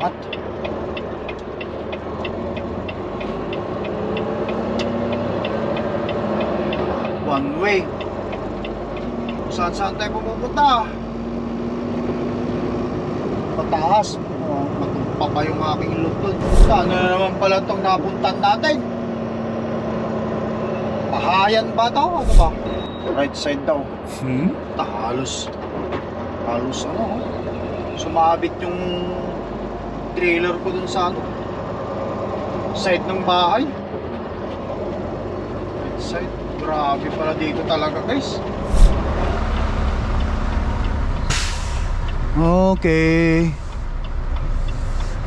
Angat. One way. Saan saan tayo pupunta? Pataas. Oh, matumpa pa yung aking ilog dun. Saan na naman pala itong napuntan natin? Pahayan ba to? Ano ba? Right side daw. Hmm? Halos halos ano oh. sumabit yung trailer ko dun sa ano side ng bahay. Side grabe pala dito talaga guys. Okay.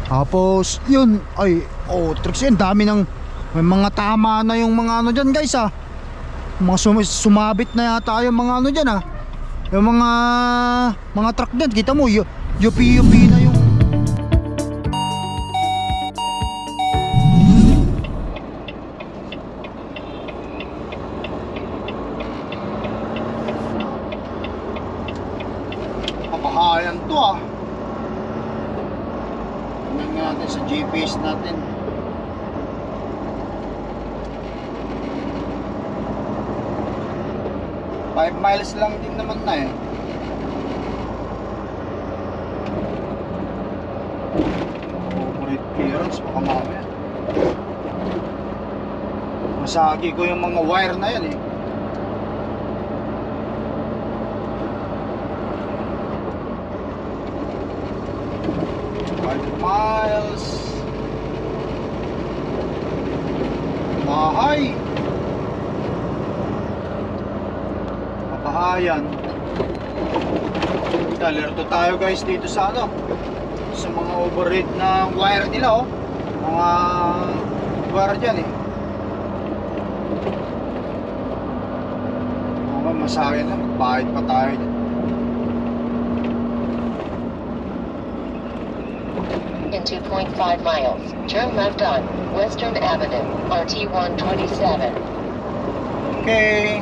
Tapos yun ay oh tricks yun dami ng may mga tama na yung mga ano dyan guys ah. Mga sum- sumabit na yata yung mga ano dyan ah. Yung mga mga truck dyan kita mo yu- yupi yupi 5 miles. Bahay. Mabahayan alerto tayo guys dito sa ano sa mga overhead na wire nila oh. Mga wire dyan eh. Mga masaya na magbayad pa tayo dyan. 2.5 miles, turn left on Western Avenue, RT 127. Okay.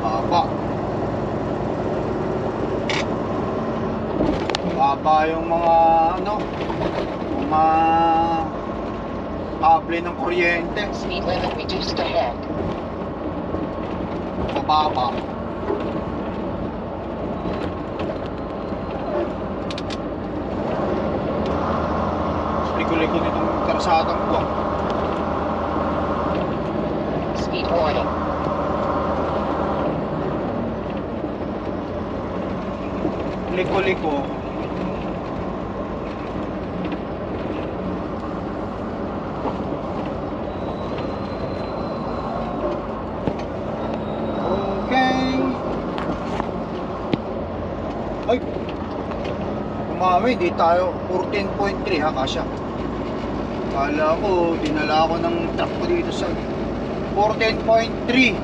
Baba. Baba yung mga ano, mga kable ng kuryente. Speed limit reduced ahead. Mababa. Liko-liko nitong karsadang buwang. Speed warning. Liko-liko. Okay. Ay. Umami, di tayo 14.3 ha, kasya. Kala ko, dinala ko ng truck ko dito sa 14.3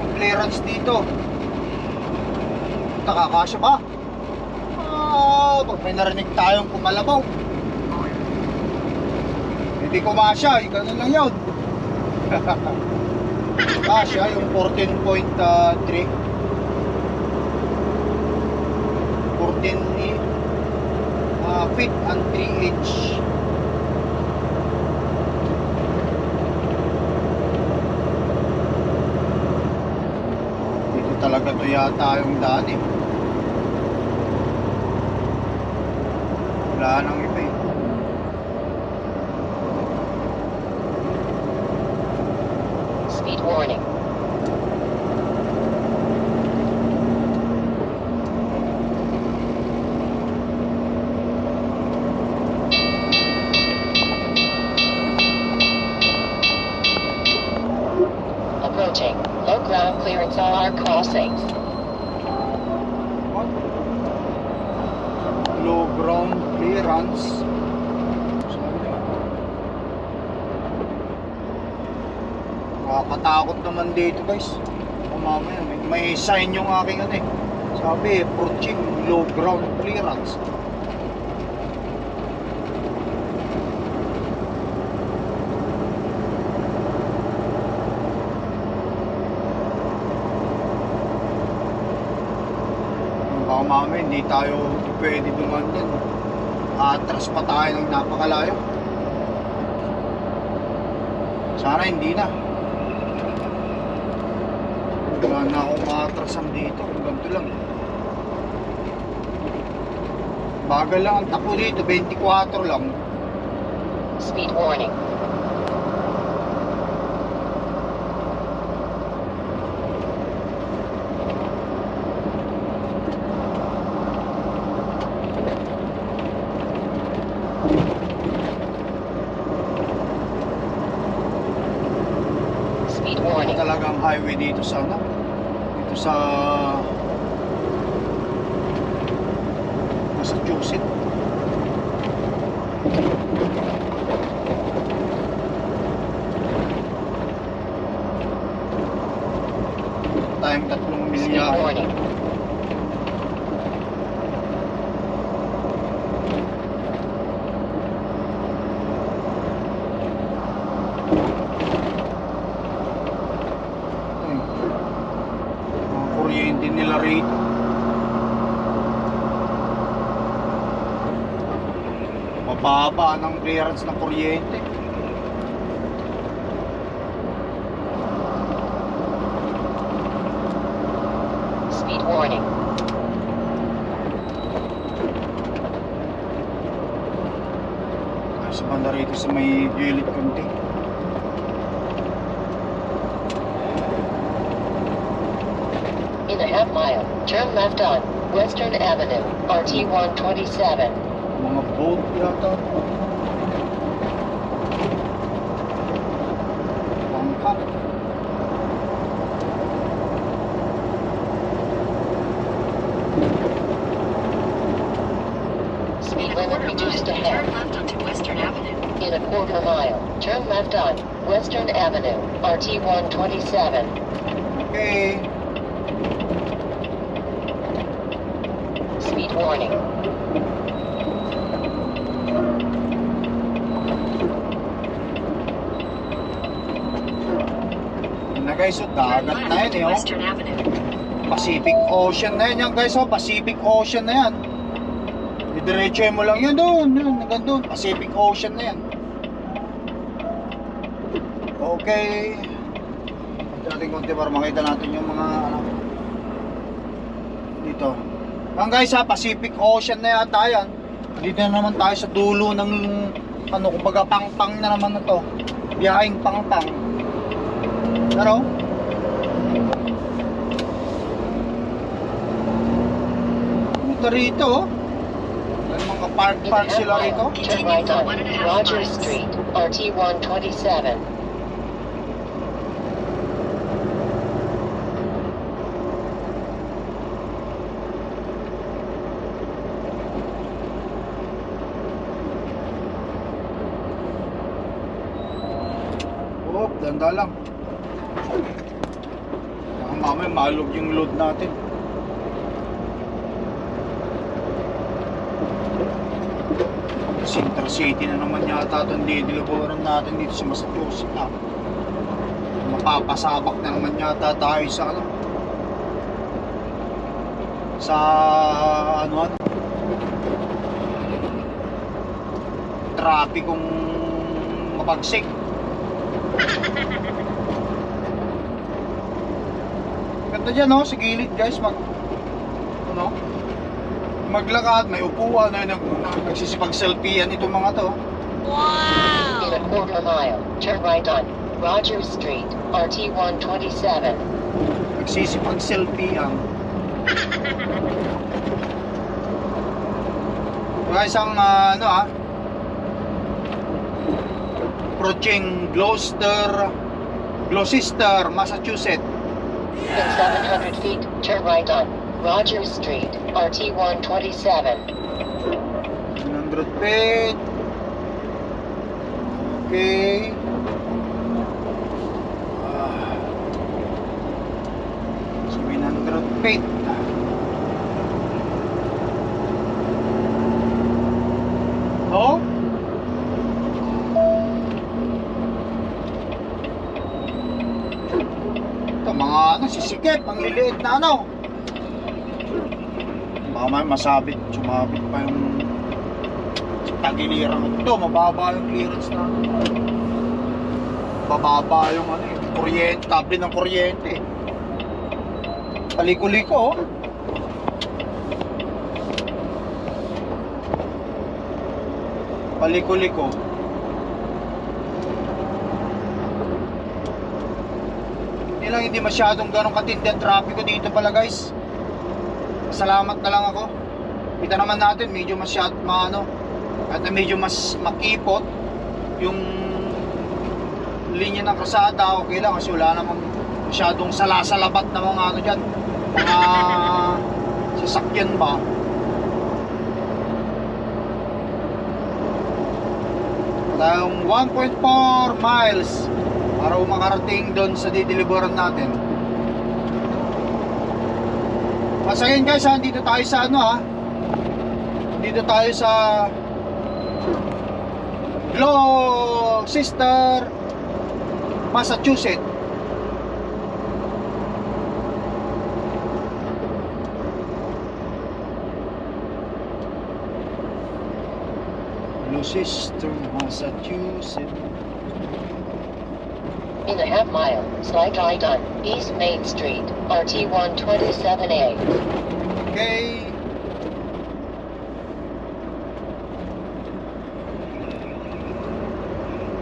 ang clearance dito. Nakakasya ba? Ah, pag may narinig tayong kumalabaw. Hindi ko masya, eh, ganun lang yun. Kasya yung 14.3. 14 uh, feet and 3 inch. Dito talaga to yata yung daan eh. Wala nang iba eh. resign yung aking ano eh. Sabi, purching low ground clearance. Baka mami, hindi tayo pwede duman yan. Atras pa tayo ng napakalayo. Sana hindi na. Wala na akong maatrasan dito. Ganito lang. Bagal lang ang takbo dito. 24 lang. Speed warning. Speed warning. talagang highway dito sa ano? Dito sa Massachusetts. Clearance ng kuryente. Speed warning. Ay, sa banda rito sa may gilid konti. In a half mile, turn left on Western Avenue, RT 127. Mga boat yata. Left on Western Avenue, RT 127. Okay. Speed warning. Yun na guys, so dagat na yan eh. Oh. Western Avenue. Pacific Ocean na yan, yan guys. Oh, Pacific Ocean na yan. Didiretso mo lang yan doon. Yun, hanggang doon. Pacific Ocean na yan. Okay. Ito natin konti para makita natin yung mga ano. Dito. Yan guys ha, Pacific Ocean na yata yan. Dito na naman tayo sa dulo ng ano, kumbaga pang-pang na naman na to. Biyahing pang-pang. Ano? Ito rito, oh. Mga park-park half sila rito. turn right Street, RT 127. Oh, ganda lang. Baka mamaya malog yung load natin. Center City na naman yata itong didiluburan natin dito sa Massachusetts na. Mapapasabak na naman yata tayo sa ano. Sa ano ano. Trapikong mabagsik. Ganda dyan no, sa gilid guys, mag ano, maglakad, may upuan, ay nag, nagsisipag-selfie yan itong mga to. In a quarter mile, turn right on Rogers Street, RT 127. Nagsisipag-selfie yan. Diba isang ah, ano ah, approaching Gloucester, Gloucester, Massachusetts. In 700 feet, turn right on Rogers Street, RT 127. 100 feet. Okay. Ah. 700 feet. Oh? Ito mga ano, sisikip, ang liliit na ano. Baka may masabit, sumabit pa yung tagiliran ko. Ito, mababa yung clearance na. Bababa yung ano eh, kuryente, tabi ng kuryente. Kaliko-liko oh. Paliko-liko. Hindi lang hindi masyadong ganong katindi ang trapiko dito pala guys. Salamat na lang ako. Kita naman natin medyo masyad maano at medyo mas makipot yung linya ng kasada okay lang kasi wala namang masyadong salasalabat na mga ano dyan mga sasakyan ba tayong 1.4 miles para makarating doon sa dideliveran natin again guys, ha, dito tayo sa ano ha. Dito tayo sa Gloucester, Massachusetts. Gloucester, Massachusetts. In a half mile, slide right on East Main Street, RT 127A. Okay.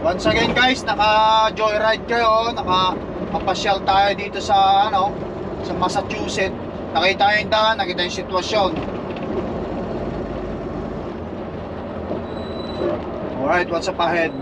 Once again guys, naka joyride kayo, naka papasyal tayo dito sa ano, sa Massachusetts. Nakita yung daan, nakita yung sitwasyon. Alright, what's up ahead?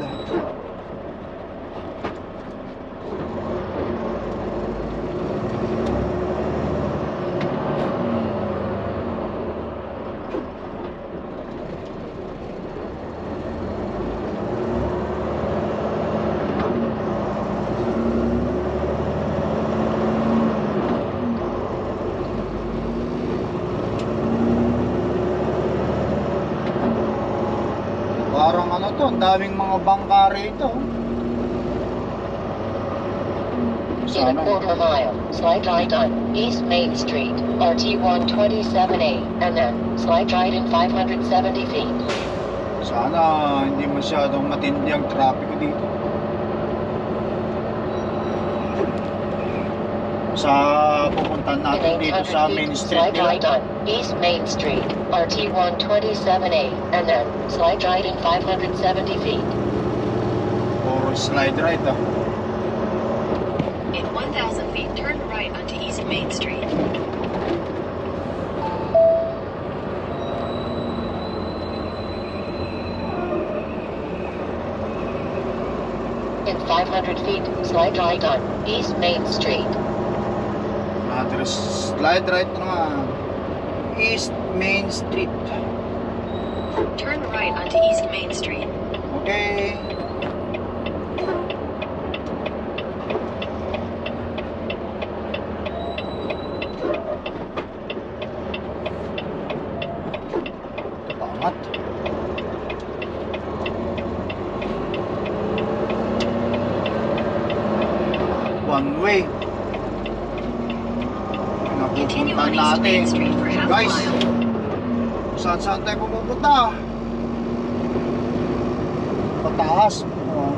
Slide right on East Main Street, RT 127A, and then slide right in 570 feet. Sana hindi masyadong matindi ang trapiko dito. Sa pupuntahan In natin dito sa main street slide right nila. on East Main Street, RT 127A, and then slide right in 570 feet. Or slide right ah. In 1,000 feet, turn right onto East Main Street. In 500 feet, slide right on East Main Street. Address slide right na nga. East Main Street. Turn right onto East Main Street. Okay. Half Guys, saan saan tayo pupunta? Pataas.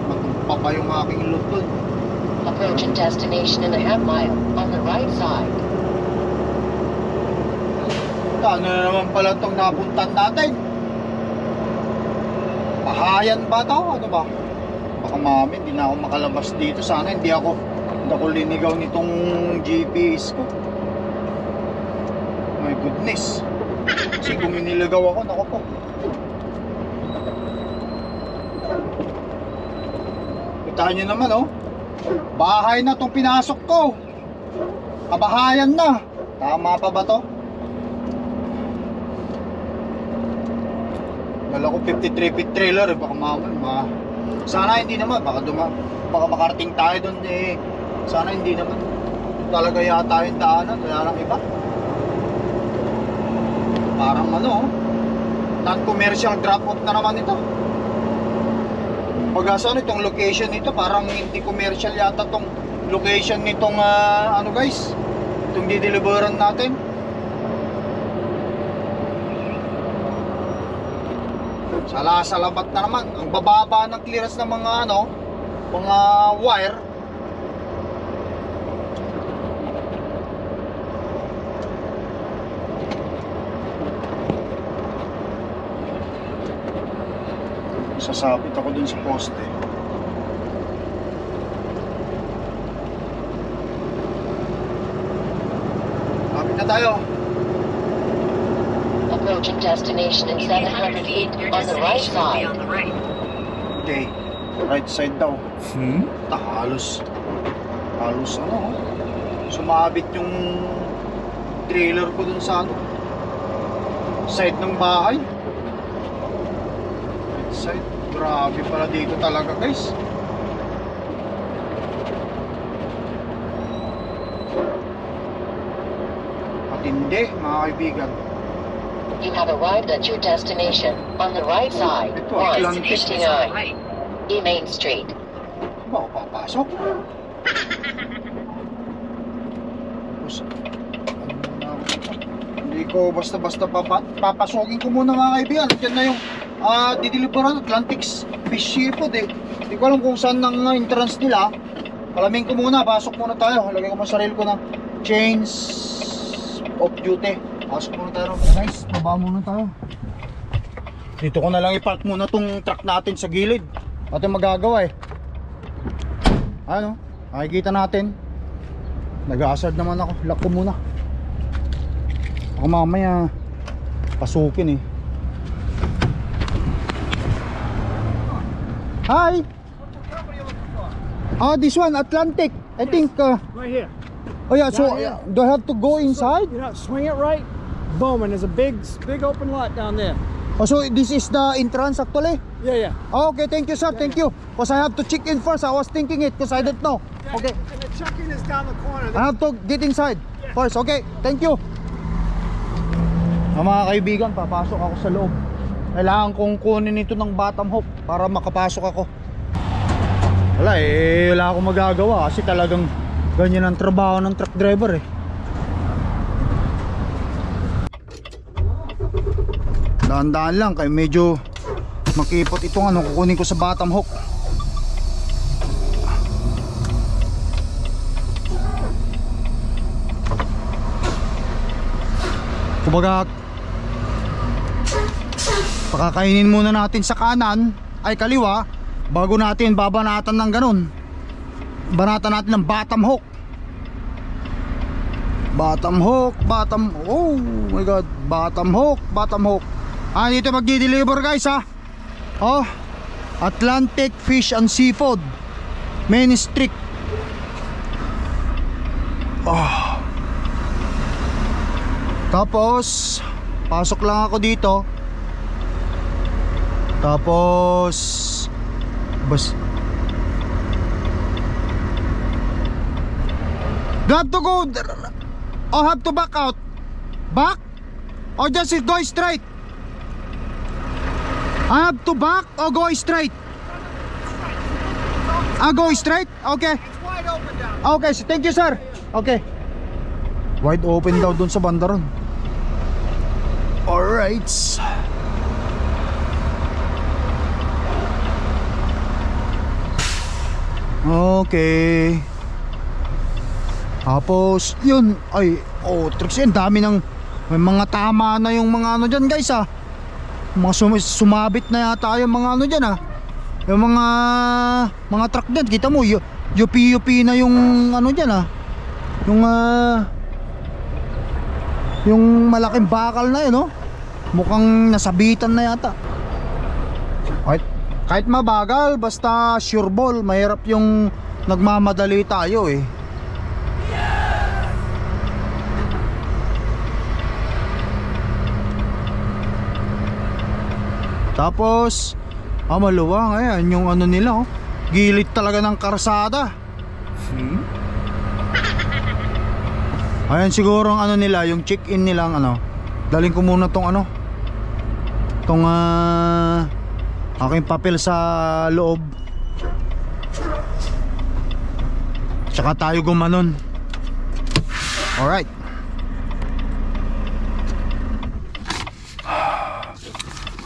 Matumpa pa yung aking ilot dun. Approaching destination in a half mile, on the right side. Ano na naman pala itong napuntan natin? Pahayan ba to? Ano ba? Baka mami, hindi na ako makalabas dito. Sana hindi ako, hindi ako linigaw nitong GPS ko. Goodness. Kasi kung iniligaw ako, nako po. Kita nyo naman oh. Bahay na tong pinasok ko. Kabahayan na. Tama pa ba to? Wala ko 53 feet trailer eh, baka maman, ma. Sana hindi naman, baka duma, baka makarating tayo doon eh. Sana hindi naman. Talaga yata yung daanan, wala lang iba parang ano oh. non-commercial drop off na naman ito. Pagkasa ano itong location nito parang hindi commercial yata tong location nitong uh, ano guys. Itong dideliveran natin. Sala salabat na naman. Ang bababa ng clearance ng mga ano mga wire. Sasabit ako dun sa poste. Lapit na tayo. Approaching destination in In 700 800 feet, on the right side. Okay. Right side daw. Hmm? halos. Halos ano, oh. sumabit yung trailer ko dun sa ano. Side ng bahay. Right side. Grabe pala dito talaga guys. Matindi mga kaibigan. You have arrived at your destination on the right side. Ito, 1 Atlantic. Destination is on the 59 right. E Main Street. Ba papasok? Ano? Hindi ko basta-basta papa papasokin ko muna mga kaibigan. Diyan na yung uh, dideliveran Atlantic's Fish Seafood eh. Hindi ko alam kung saan ang uh, entrance nila. Palamin ko muna, pasok muna tayo. Lagay ko muna sarili ko ng chains of duty. Pasok muna tayo. Guys, baba muna tayo. Dito ko na lang ipark muna tong truck natin sa gilid. At yung magagawa eh. Ano? Makikita natin. Nag-aasad naman ako. Lock ko muna. Ako mamaya pasukin eh. Hi! Ah, this one, Atlantic. I think, uh, Right here. oh yeah, so Down here. uh, do I have to go inside? You know, swing it right. Boom, and there's a big, big open lot down there. Oh, so this is the entrance actually? Yeah, yeah. Oh, okay, thank you sir, thank you. Because I have to check in first. I was thinking it because I didn't know. Okay. And the check-in is down the corner. I have to get inside first. Okay, thank you. Mga kaibigan, papasok ako sa loob. Kailangan kong kunin ito ng bottom hook para makapasok ako. Wala eh, wala akong magagawa kasi talagang ganyan ang trabaho ng truck driver eh. Daan-daan lang kay medyo makipot itong ano kukunin ko sa bottom hook. Kumbaga Pakakainin muna natin sa kanan ay kaliwa bago natin babanatan ng ganun. Banatan natin ng bottom hook. Bottom hook, bottom Oh my god, bottom hook, bottom hook. Ah, dito magdi-deliver guys ha. Oh. Atlantic Fish and Seafood. Main Street. Oh. Tapos pasok lang ako dito. Tapos I have to go or have to back out? Back? Or just go straight? I have to back or go straight? I go straight? Okay. Okay, so thank you sir. Okay. Wide open daw dun sa bandaron. Alright. Okay. Tapos, yun, ay, oh, tricks yan, dami ng, may mga tama na yung mga ano dyan guys ah. Mga sum- sumabit na yata yung mga ano dyan ah. Yung mga, mga truck dyan, kita mo, yu- yupi-yupi na yung ano dyan ah. Yung, ah, yung malaking bakal na yun, no? Mukhang nasabitan na yata. Kahit, mabagal, basta sure ball, mahirap yung nagmamadali tayo eh. Tapos, ah maluwang, ayan yung ano nila oh. Gilid talaga ng karsada. Ayan siguro ang ano nila, yung check-in nilang ano. Daling ko muna tong ano. Tong ah, aking papel sa loob. Tsaka tayo gumanon. Alright.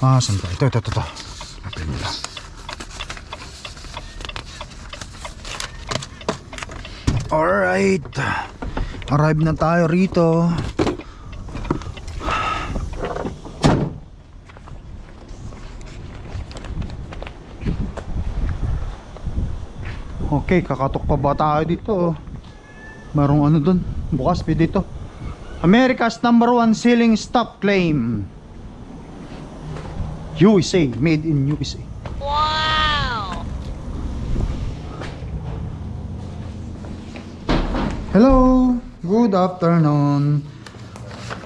Ah, saan ba? Ito, ito, ito. ito. Open nila. Alright. Arrive na tayo rito. Okay, kakatok pa ba tayo dito? Merong ano dun? Bukas pa dito. America's number one selling stop claim. USA, made in USA. Wow! Hello, good afternoon.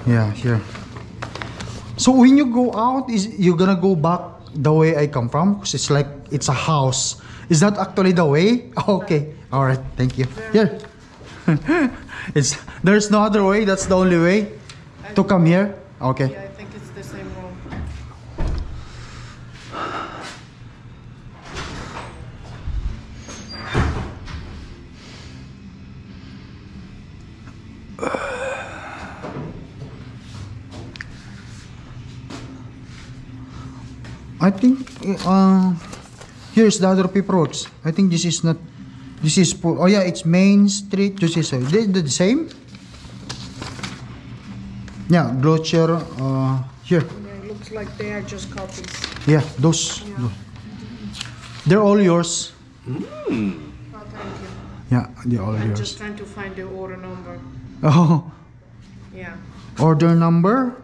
Yeah, here. So when you go out, is you gonna go back the way I come from? Cause it's like it's a house. Is that actually the way? Okay, all right, thank you. Here. it's there's no other way. That's the only way to come here. Okay. I think it's the same room. I think uh, here's the other paperwork. I think this is not. This is. Oh yeah, it's Main Street. This is uh, they they the same. Yeah, Glocher. Uh, here. Yeah, looks like they are just copies. Yeah, those. They're all yours. Oh, thank you. Yeah, they're all I'm yours. just trying to find the order number. Oh, Yeah. order number.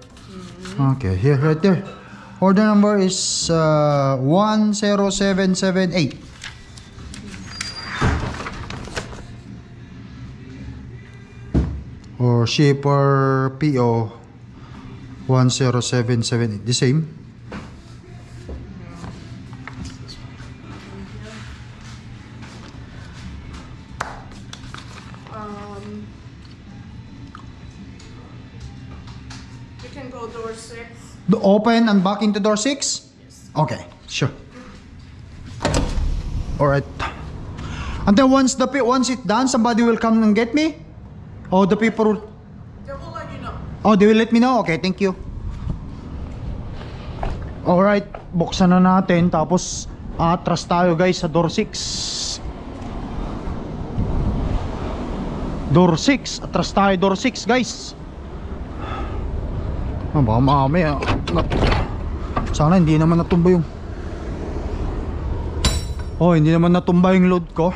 Okay, here, right there. Order number is uh, one zero seven seven eight. Or shipper PO one zero seven seven eight. The same. Open and back into door six. Okay, sure. All right. And then once the once it's done, somebody will come and get me. Oh, the people. They will let you know. Oh, they will let me know. Okay, thank you. All right, buksan na natin tapos atras tayo guys sa door 6. Door 6, atras tayo door 6 guys. Ah, baka mamaya. na- Sana hindi naman natumba yung Oh, hindi naman natumba yung load ko.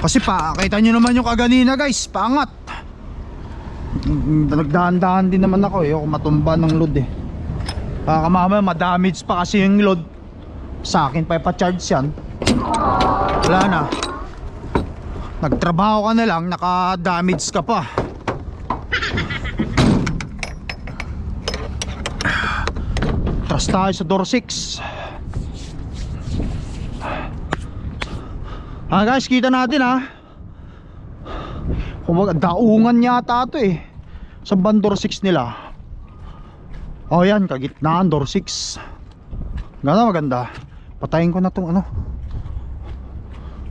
Kasi pa, kita nyo naman yung kaganina guys, paangat. Nagdahan-dahan din naman ako eh, ako matumba ng load eh. Baka mamaya madamage pa kasi yung load. Sa akin pa ipa-charge yan. Wala na. Nagtrabaho ka na lang, naka-damage ka pa. Trust tayo sa door 6. Ah guys, kita natin ha. Kumbaga, daungan yata ito eh. Sa bandor 6 nila. Oh yan, kagitnaan, door 6. Ganda maganda. Patayin ko na tong ano.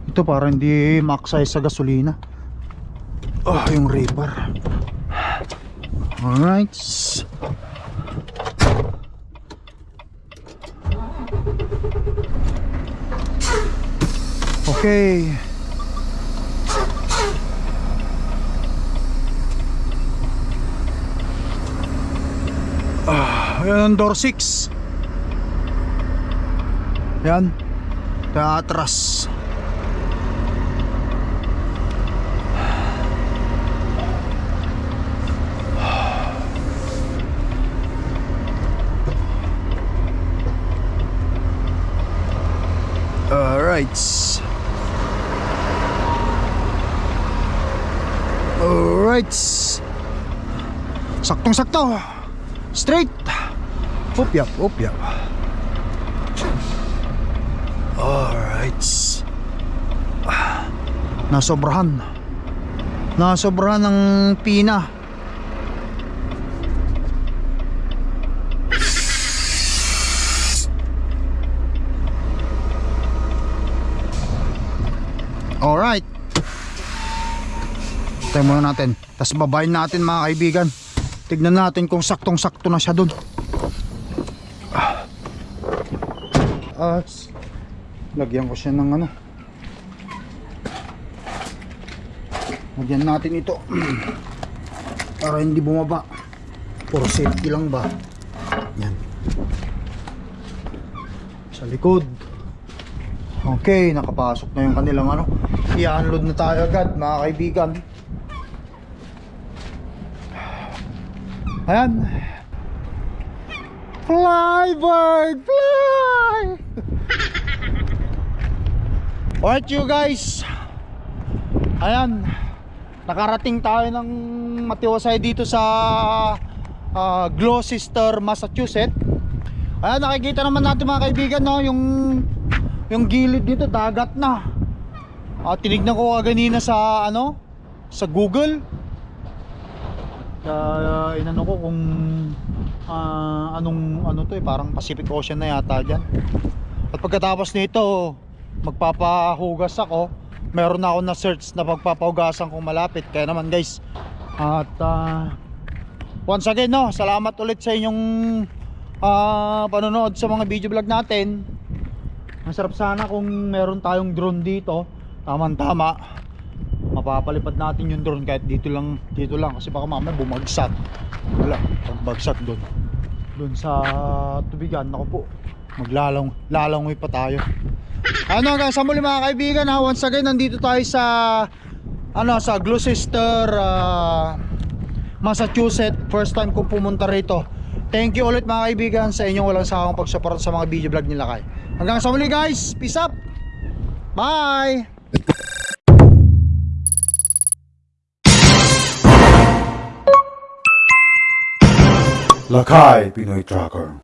Ito para hindi maksay sa gasolina. Oh, yung reaper. Alright. Okay. Ah, Ayan ang door 6 Yan Teatras. Alright Alright Saktong sakto Straight. Up yap, up yap. Alright. Ah, Nasobrahan. Nasobrahan ng pina. Alright. Tayo muna natin Tapos babayin natin mga kaibigan Tignan natin kung saktong sakto na siya dun Ah. taas. Lagyan ko siya ng ano. Lagyan natin ito. Para hindi bumaba. For safety lang ba? Yan. Sa likod. Okay, nakapasok na yung kanilang ano. I-unload na tayo agad mga kaibigan. Ayan. Fly bird, fly! Alright you guys. Ayan. Nakarating tayo ng Matiwasay dito sa ah, Gloucester, Massachusetts. Ayan, nakikita naman natin mga kaibigan no, yung yung gilid dito dagat na. Ah, tinignan ko kanina sa ano, sa Google. Kaya inano ko kung ah, anong ano to eh, parang Pacific Ocean na yata diyan. At pagkatapos nito, magpapahugas ako. Meron na ako na search na pagpapahugasan kung malapit. Kaya naman guys, at ah, once again no, salamat ulit sa inyong ah, panonood sa mga video vlog natin. Masarap sana kung meron tayong drone dito. Tamang tama. Mapapalipad natin yung drone kahit dito lang, dito lang kasi baka mamaya bumagsak. Wala, pagbagsak doon. Doon sa tubigan, ako po. Maglalang, lalangoy pa tayo. Ano hanggang sa muli mga kaibigan ha, once again nandito tayo sa ano sa Gloucester ah, Massachusetts first time kong pumunta rito thank you ulit mga kaibigan sa inyong walang sawang pagsuporta sa mga video vlog nila kay hanggang sa muli guys peace up bye Lakai Binoy Tracker.